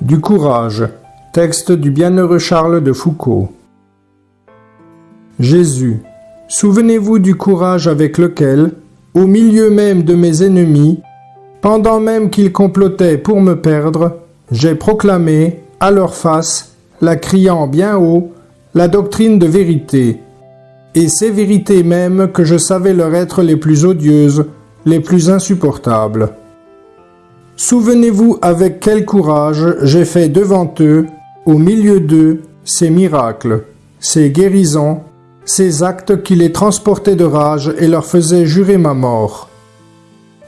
Du courage. Texte du bienheureux Charles de Foucault. Jésus, souvenez-vous du courage avec lequel, au milieu même de mes ennemis, pendant même qu'ils complotaient pour me perdre, j'ai proclamé, à leur face, la criant bien haut, la doctrine de vérité, et ces vérités mêmes que je savais leur être les plus odieuses, les plus insupportables. Souvenez-vous avec quel courage j'ai fait devant eux, au milieu d'eux, ces miracles, ces guérisons, ces actes qui les transportaient de rage et leur faisaient jurer ma mort.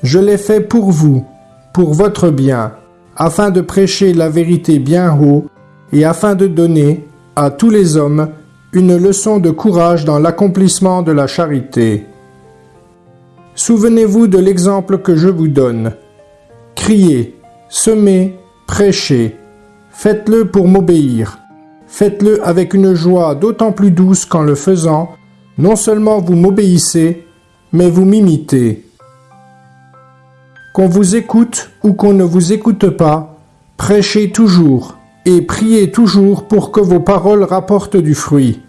Je l'ai fait pour vous, pour votre bien, afin de prêcher la vérité bien haut et afin de donner, à tous les hommes, une leçon de courage dans l'accomplissement de la charité. Souvenez-vous de l'exemple que je vous donne. Criez, semez, prêchez. Faites-le pour m'obéir. Faites-le avec une joie d'autant plus douce qu'en le faisant, non seulement vous m'obéissez, mais vous m'imitez. Qu'on vous écoute ou qu'on ne vous écoute pas, prêchez toujours et priez toujours pour que vos paroles rapportent du fruit.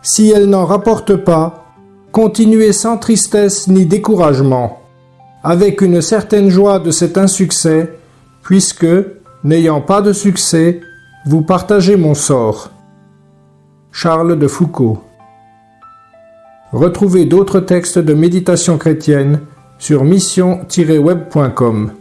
Si elles n'en rapportent pas, continuez sans tristesse ni découragement, avec une certaine joie de cet insuccès, puisque, n'ayant pas de succès, vous partagez mon sort. Charles de Foucault Retrouvez d'autres textes de méditation chrétienne sur mission-web.com.